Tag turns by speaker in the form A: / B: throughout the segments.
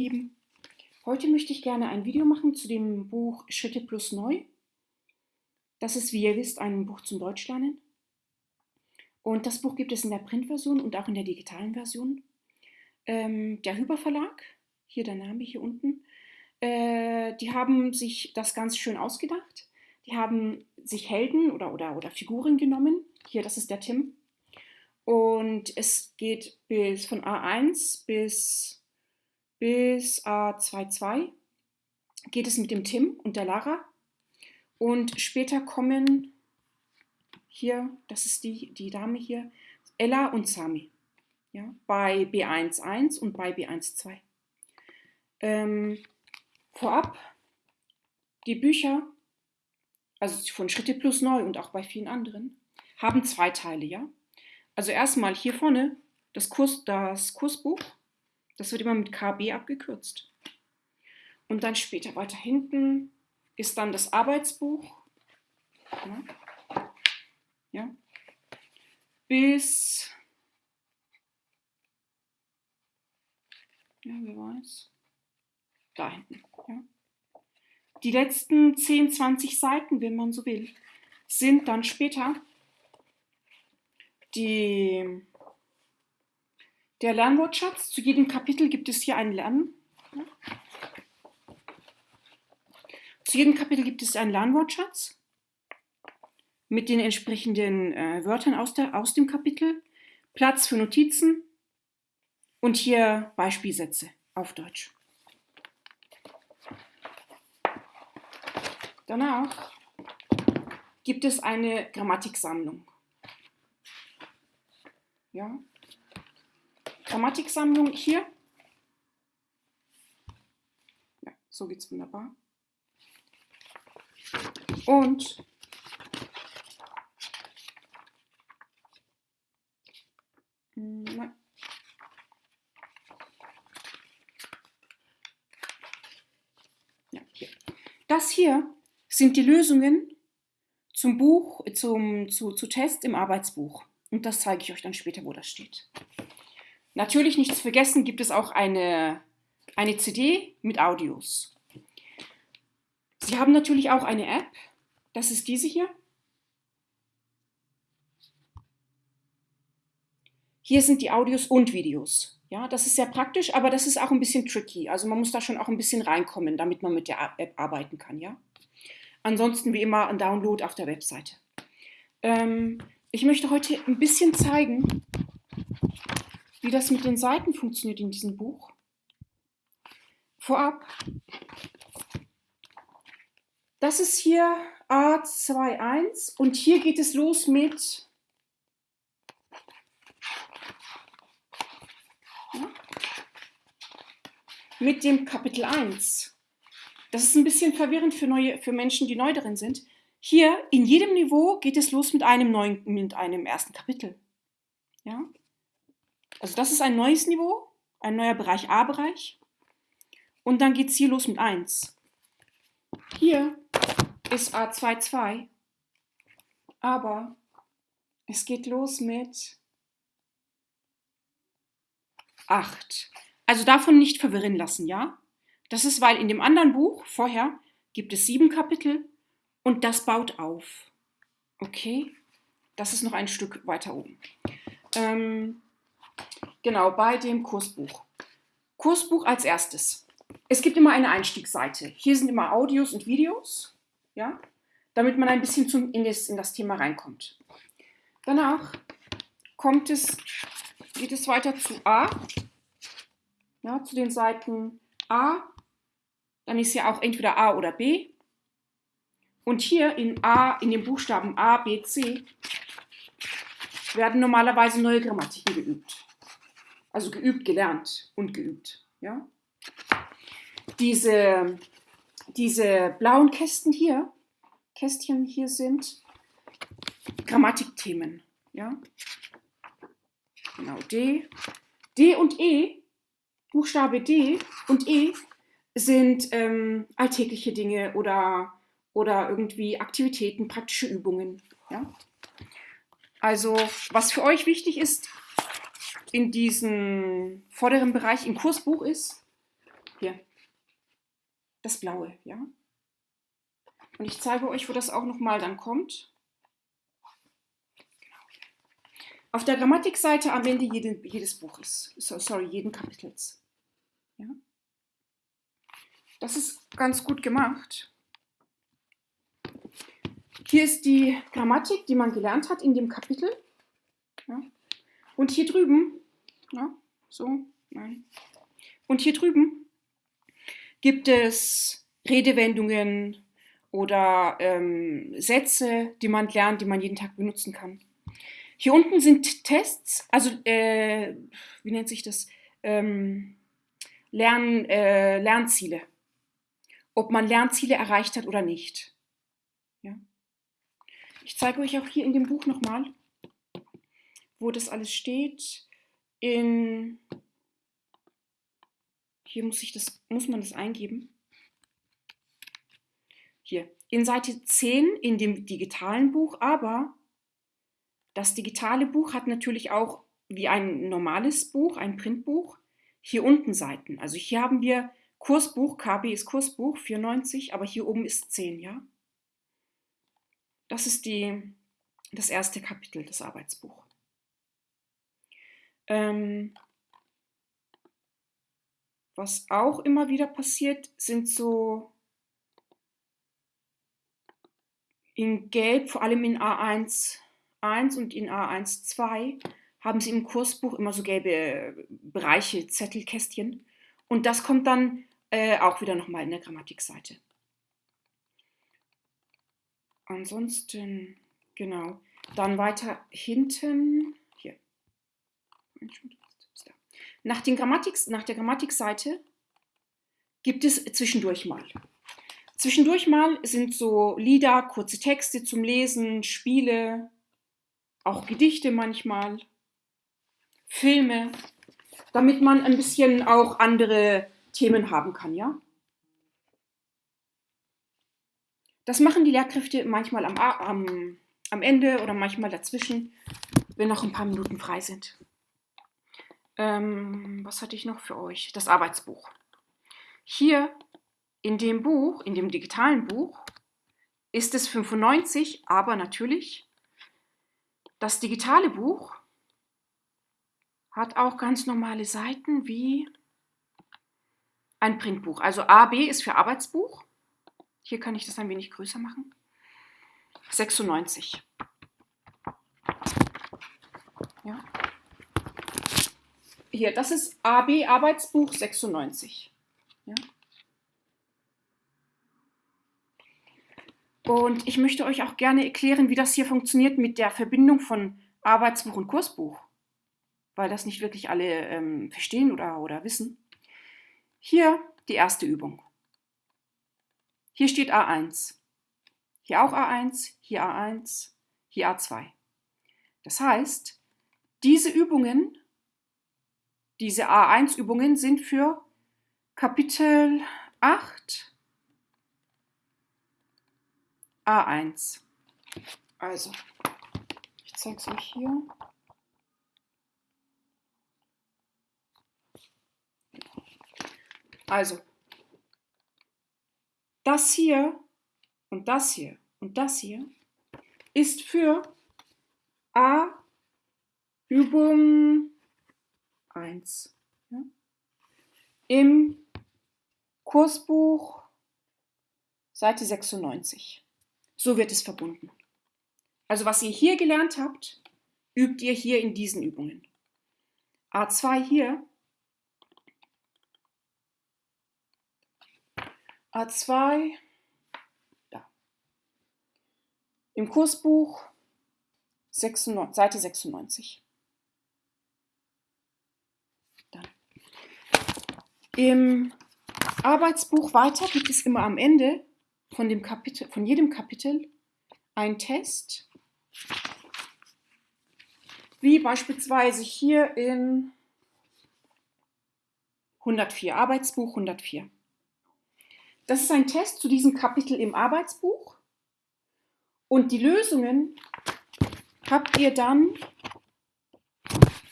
A: Lieben, heute möchte ich gerne ein Video machen zu dem Buch Schritte plus Neu. Das ist, wie ihr wisst, ein Buch zum Deutschlernen. Und das Buch gibt es in der Printversion und auch in der digitalen Version. Ähm, der Hüber Verlag, hier der Name hier unten, äh, die haben sich das ganz schön ausgedacht. Die haben sich Helden oder, oder, oder Figuren genommen. Hier, das ist der Tim. Und es geht bis von A1 bis bis A22 geht es mit dem Tim und der Lara. Und später kommen hier, das ist die, die Dame hier, Ella und Sami. Ja, bei B11 und bei B12. Ähm, vorab, die Bücher, also von Schritte plus neu und auch bei vielen anderen, haben zwei Teile, ja. Also erstmal hier vorne das, Kurs, das Kursbuch das wird immer mit KB abgekürzt. Und dann später weiter hinten ist dann das Arbeitsbuch. Ja. Bis, ja, wer weiß, da hinten. Ja. Die letzten 10, 20 Seiten, wenn man so will, sind dann später die der Lernwortschatz, zu jedem Kapitel gibt es hier einen Lern. Zu jedem Kapitel gibt es einen Lernwortschatz mit den entsprechenden äh, Wörtern aus, der, aus dem Kapitel, Platz für Notizen und hier Beispielsätze auf Deutsch. Danach gibt es eine Grammatiksammlung. Ja, Grammatiksammlung hier. Ja, so geht es wunderbar. Und Ja, hier. Das hier sind die Lösungen zum Buch, zum, zu, zu Test im Arbeitsbuch. Und das zeige ich euch dann später, wo das steht. Natürlich nicht zu vergessen gibt es auch eine, eine CD mit Audios. Sie haben natürlich auch eine App, das ist diese hier. Hier sind die Audios und Videos. Ja, das ist sehr praktisch, aber das ist auch ein bisschen tricky. Also man muss da schon auch ein bisschen reinkommen, damit man mit der App arbeiten kann. Ja? Ansonsten wie immer ein Download auf der Webseite. Ähm, ich möchte heute ein bisschen zeigen, wie das mit den Seiten funktioniert in diesem Buch. Vorab, das ist hier A21 und hier geht es los mit mit dem Kapitel 1. Das ist ein bisschen verwirrend für, neue, für Menschen, die neu darin sind. Hier in jedem Niveau geht es los mit einem neuen, mit einem ersten Kapitel. Ja? Also das ist ein neues Niveau, ein neuer Bereich A-Bereich. Und dann geht es hier los mit 1. Hier ist A22, aber es geht los mit 8. Also davon nicht verwirren lassen, ja? Das ist, weil in dem anderen Buch vorher gibt es sieben Kapitel und das baut auf. Okay? Das ist noch ein Stück weiter oben. Ähm, Genau, bei dem Kursbuch. Kursbuch als erstes. Es gibt immer eine Einstiegsseite. Hier sind immer Audios und Videos, ja, damit man ein bisschen zum, in, das, in das Thema reinkommt. Danach kommt es, geht es weiter zu A, ja, zu den Seiten A, dann ist ja auch entweder A oder B. Und hier in A, in den Buchstaben A, B, C, werden normalerweise neue Grammatiken geübt. Also geübt, gelernt und geübt. Ja? Diese, diese blauen Kästen hier, Kästchen hier sind Grammatikthemen. Ja? Genau, D. D und E, Buchstabe D und E sind ähm, alltägliche Dinge oder, oder irgendwie Aktivitäten, praktische Übungen. Ja? Also was für euch wichtig ist, in diesem vorderen Bereich im Kursbuch ist, Hier, das blaue, ja. Und ich zeige euch, wo das auch nochmal dann kommt. Genau. Auf der Grammatikseite am Ende jeden, jedes Buches, sorry, jeden Kapitels. Ja. Das ist ganz gut gemacht. Hier ist die Grammatik, die man gelernt hat in dem Kapitel. Ja. Und hier drüben, ja, so, nein. Und hier drüben gibt es Redewendungen oder ähm, Sätze, die man lernt, die man jeden Tag benutzen kann. Hier unten sind Tests, also äh, wie nennt sich das? Ähm, Lern, äh, Lernziele. Ob man Lernziele erreicht hat oder nicht. Ja. Ich zeige euch auch hier in dem Buch nochmal, wo das alles steht. In hier muss, ich das, muss man das eingeben. Hier, in Seite 10 in dem digitalen Buch, aber das digitale Buch hat natürlich auch wie ein normales Buch, ein Printbuch, hier unten Seiten. Also hier haben wir Kursbuch, KB ist Kursbuch, 94, aber hier oben ist 10, ja? Das ist die, das erste Kapitel, das Arbeitsbuch. Ähm, was auch immer wieder passiert, sind so in Gelb, vor allem in A1 1 und in A1 2, haben sie im Kursbuch immer so gelbe Bereiche, Zettelkästchen. Und das kommt dann äh, auch wieder nochmal in der Grammatikseite. Ansonsten, genau. Dann weiter hinten. Nach, Grammatik, nach der Grammatikseite gibt es zwischendurch mal. Zwischendurch mal sind so Lieder, kurze Texte zum Lesen, Spiele, auch Gedichte manchmal, Filme, damit man ein bisschen auch andere Themen haben kann, ja? Das machen die Lehrkräfte manchmal am, am, am Ende oder manchmal dazwischen, wenn noch ein paar Minuten frei sind. Ähm, was hatte ich noch für euch? Das Arbeitsbuch. Hier in dem Buch, in dem digitalen Buch, ist es 95, aber natürlich, das digitale Buch hat auch ganz normale Seiten wie ein Printbuch. Also AB ist für Arbeitsbuch. Hier kann ich das ein wenig größer machen. 96. Ja. Hier, das ist AB Arbeitsbuch 96. Ja. Und ich möchte euch auch gerne erklären, wie das hier funktioniert mit der Verbindung von Arbeitsbuch und Kursbuch, weil das nicht wirklich alle ähm, verstehen oder, oder wissen. Hier die erste Übung. Hier steht A1. Hier auch A1, hier A1, hier A2. Das heißt, diese Übungen diese A1-Übungen sind für Kapitel 8 A1. Also, ich zeige es euch hier. Also, das hier und das hier und das hier ist für A Übung 1. Ja? Im Kursbuch Seite 96. So wird es verbunden. Also was ihr hier gelernt habt, übt ihr hier in diesen Übungen. A2 hier. A2 da. Im Kursbuch 96, Seite 96. Im Arbeitsbuch weiter gibt es immer am Ende von, dem Kapitel, von jedem Kapitel einen Test, wie beispielsweise hier in 104, Arbeitsbuch 104. Das ist ein Test zu diesem Kapitel im Arbeitsbuch und die Lösungen habt ihr dann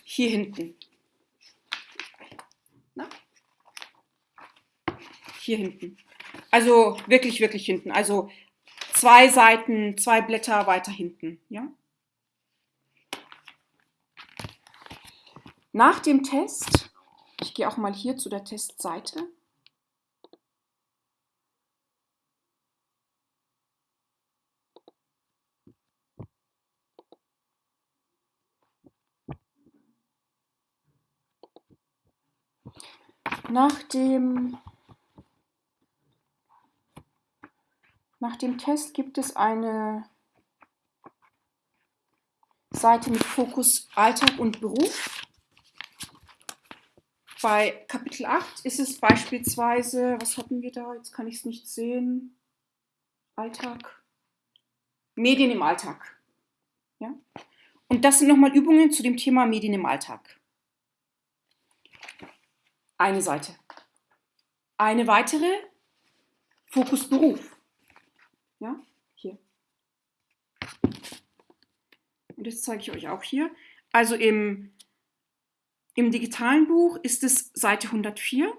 A: hier hinten. Hier hinten. Also wirklich, wirklich hinten. Also zwei Seiten, zwei Blätter weiter hinten. Ja? Nach dem Test, ich gehe auch mal hier zu der Testseite. Nach dem, nach dem Test gibt es eine Seite mit Fokus Alltag und Beruf. Bei Kapitel 8 ist es beispielsweise, was hatten wir da? Jetzt kann ich es nicht sehen. Alltag. Medien im Alltag. Ja? Und das sind nochmal Übungen zu dem Thema Medien im Alltag eine Seite. Eine weitere, Fokus Beruf. Ja, hier. Und das zeige ich euch auch hier. Also im, im digitalen Buch ist es Seite 104.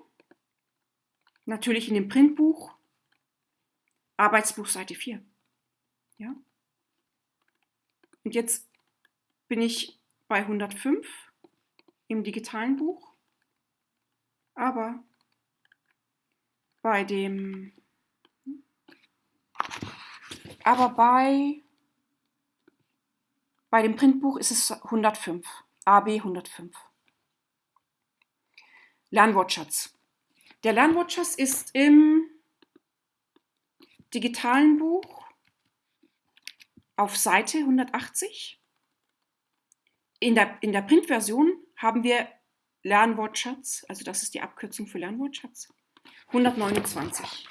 A: Natürlich in dem Printbuch. Arbeitsbuch Seite 4. Ja. Und jetzt bin ich bei 105 im digitalen Buch. Aber bei dem, aber bei, bei dem Printbuch ist es 105, AB 105. Lernwortschatz. Der Lernwortschatz ist im digitalen Buch auf Seite 180. In der, in der Printversion haben wir Lernwortschatz, also das ist die Abkürzung für Lernwortschatz, 129.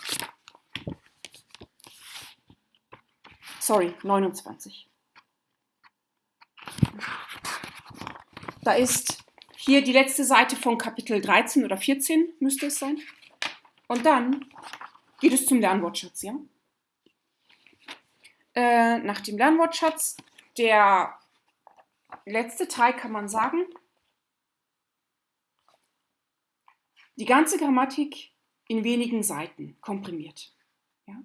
A: Sorry, 29. Da ist hier die letzte Seite von Kapitel 13 oder 14, müsste es sein. Und dann geht es zum Lernwortschatz, ja? Äh, nach dem Lernwortschatz, der letzte Teil kann man sagen, die ganze Grammatik in wenigen Seiten komprimiert. Ja?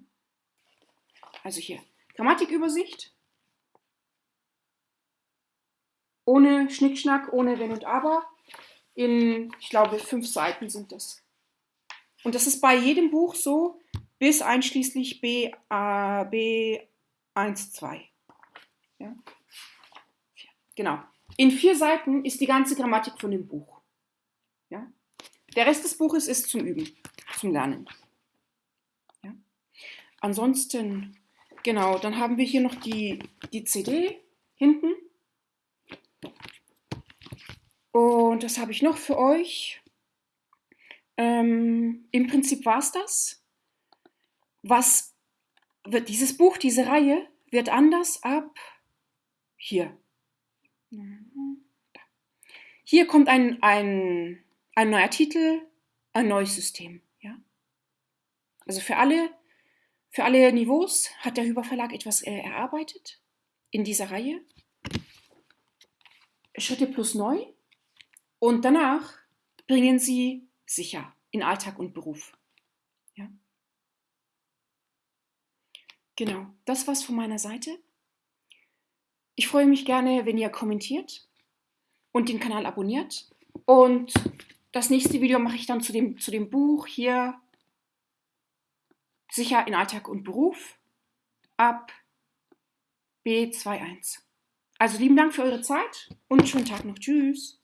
A: Also hier, Grammatikübersicht, ohne Schnickschnack, ohne Wenn und Aber, in, ich glaube, fünf Seiten sind das. Und das ist bei jedem Buch so, bis einschließlich B, A, B 1, 2. Ja? Genau. In vier Seiten ist die ganze Grammatik von dem Buch. Ja? Der Rest des Buches ist zum Üben, zum Lernen. Ja? Ansonsten, genau, dann haben wir hier noch die, die CD hinten. Und das habe ich noch für euch. Ähm, Im Prinzip war es das. Was wird dieses Buch, diese Reihe, wird anders ab hier. Hier kommt ein, ein ein neuer Titel, ein neues System. Ja? Also für alle, für alle Niveaus hat der Hüber Verlag etwas äh, erarbeitet in dieser Reihe. Schritte plus neu. Und danach bringen sie sicher in Alltag und Beruf. Ja? Genau, das war's von meiner Seite. Ich freue mich gerne, wenn ihr kommentiert und den Kanal abonniert. Und das nächste Video mache ich dann zu dem, zu dem Buch hier Sicher in Alltag und Beruf ab B21. Also lieben Dank für eure Zeit und schönen Tag noch. Tschüss.